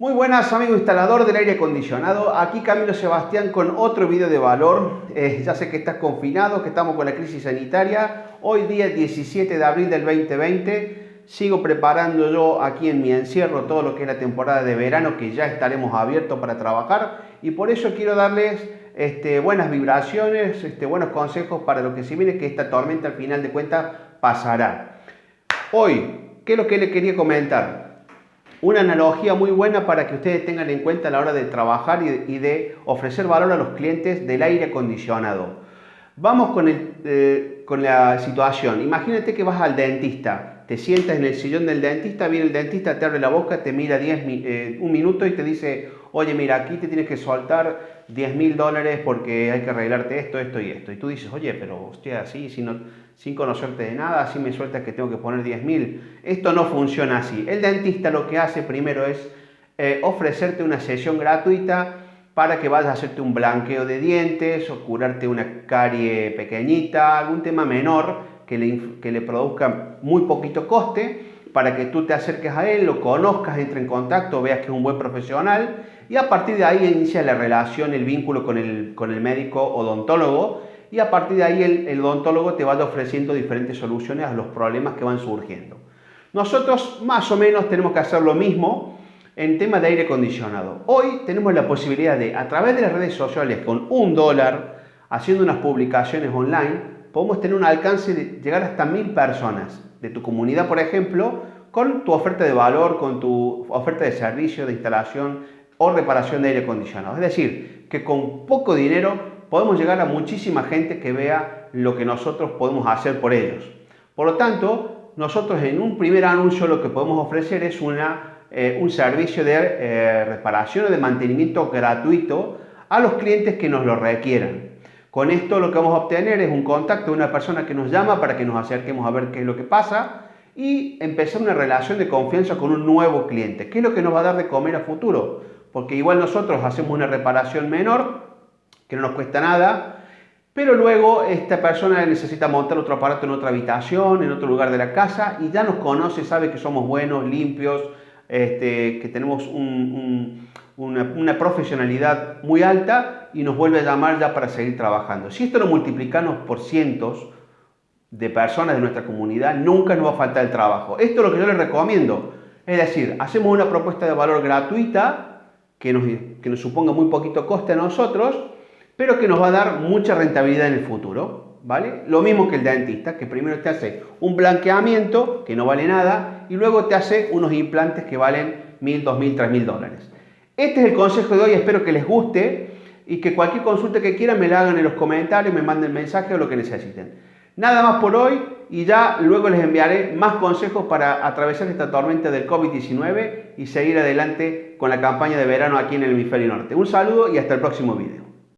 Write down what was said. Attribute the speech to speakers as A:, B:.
A: Muy buenas amigos instalador del aire acondicionado, aquí Camilo Sebastián con otro video de valor. Eh, ya sé que estás confinado, que estamos con la crisis sanitaria. Hoy día 17 de abril del 2020, sigo preparando yo aquí en mi encierro todo lo que es la temporada de verano que ya estaremos abiertos para trabajar y por eso quiero darles este, buenas vibraciones, este, buenos consejos para lo que se viene, que esta tormenta al final de cuentas pasará. Hoy, ¿qué es lo que le quería comentar? Una analogía muy buena para que ustedes tengan en cuenta a la hora de trabajar y de, ofrecer valor a los clientes del aire acondicionado. Vamos con, eh, con la situación. Imagínate que vas al dentista, te sientas en el sillón del dentista, viene el dentista, te abre la boca, te mira 10, eh, un minuto y te dice, oye, mira, aquí te tienes que soltar 10 mil dólares porque hay que arreglarte esto, esto y esto. Y tú dices, oye, pero usted así, sin, sin conocerte de nada, así me sueltas que tengo que poner 10 mil. Esto no funciona así. El dentista lo que hace primero es eh, ofrecerte una sesión gratuita para que vayas a hacerte un blanqueo de dientes o curarte una carie pequeñita, algún tema menor que le, que le produzca muy poquito coste para que tú te acerques a él, lo conozcas, entre en contacto, veas que es un buen profesional y a partir de ahí inicia la relación, el vínculo con el, con el médico odontólogo y a partir de ahí el, el odontólogo te va ofreciendo diferentes soluciones a los problemas que van surgiendo. Nosotros más o menos tenemos que hacer lo mismo en tema de aire acondicionado. Hoy tenemos la posibilidad de, a través de las redes sociales, con un dólar, haciendo unas publicaciones online, podemos tener un alcance de llegar hasta mil personas de tu comunidad, por ejemplo, con tu oferta de valor, con tu oferta de servicio, de instalación o reparación de aire acondicionado. Es decir, que con poco dinero podemos llegar a muchísima gente que vea lo que nosotros podemos hacer por ellos. Por lo tanto, nosotros en un primer anuncio lo que podemos ofrecer es una, eh, un servicio de eh, reparación o de mantenimiento gratuito a los clientes que nos lo requieran. Con esto lo que vamos a obtener es un contacto de una persona que nos llama para que nos acerquemos a ver qué es lo que pasa y empezar una relación de confianza con un nuevo cliente. ¿Qué es lo que nos va a dar de comer a futuro? Porque igual nosotros hacemos una reparación menor, que no nos cuesta nada, pero luego esta persona necesita montar otro aparato en otra habitación, en otro lugar de la casa y ya nos conoce, sabe que somos buenos, limpios, este, que tenemos una, profesionalidad muy alta y nos vuelve a llamar ya para seguir trabajando. Si esto lo multiplicamos por cientos de personas de nuestra comunidad, nunca nos va a faltar el trabajo. Esto es lo que yo les recomiendo. Es decir, hacemos una propuesta de valor gratuita que nos, que nos suponga muy poquito coste a nosotros, pero que nos va a dar mucha rentabilidad en el futuro. ¿vale? Lo mismo que el dentista, que primero te hace un blanqueamiento, que no vale nada, y luego te hace unos implantes que valen mil, dos mil, tres mil dólares. Este es el consejo de hoy, espero que les guste y que cualquier consulta que quieran me la hagan en los comentarios, me manden mensaje o lo que necesiten. Nada más por hoy y ya luego les enviaré más consejos para atravesar esta tormenta del COVID-19 y seguir adelante con la campaña de verano aquí en el hemisferio norte. Un saludo y hasta el próximo video.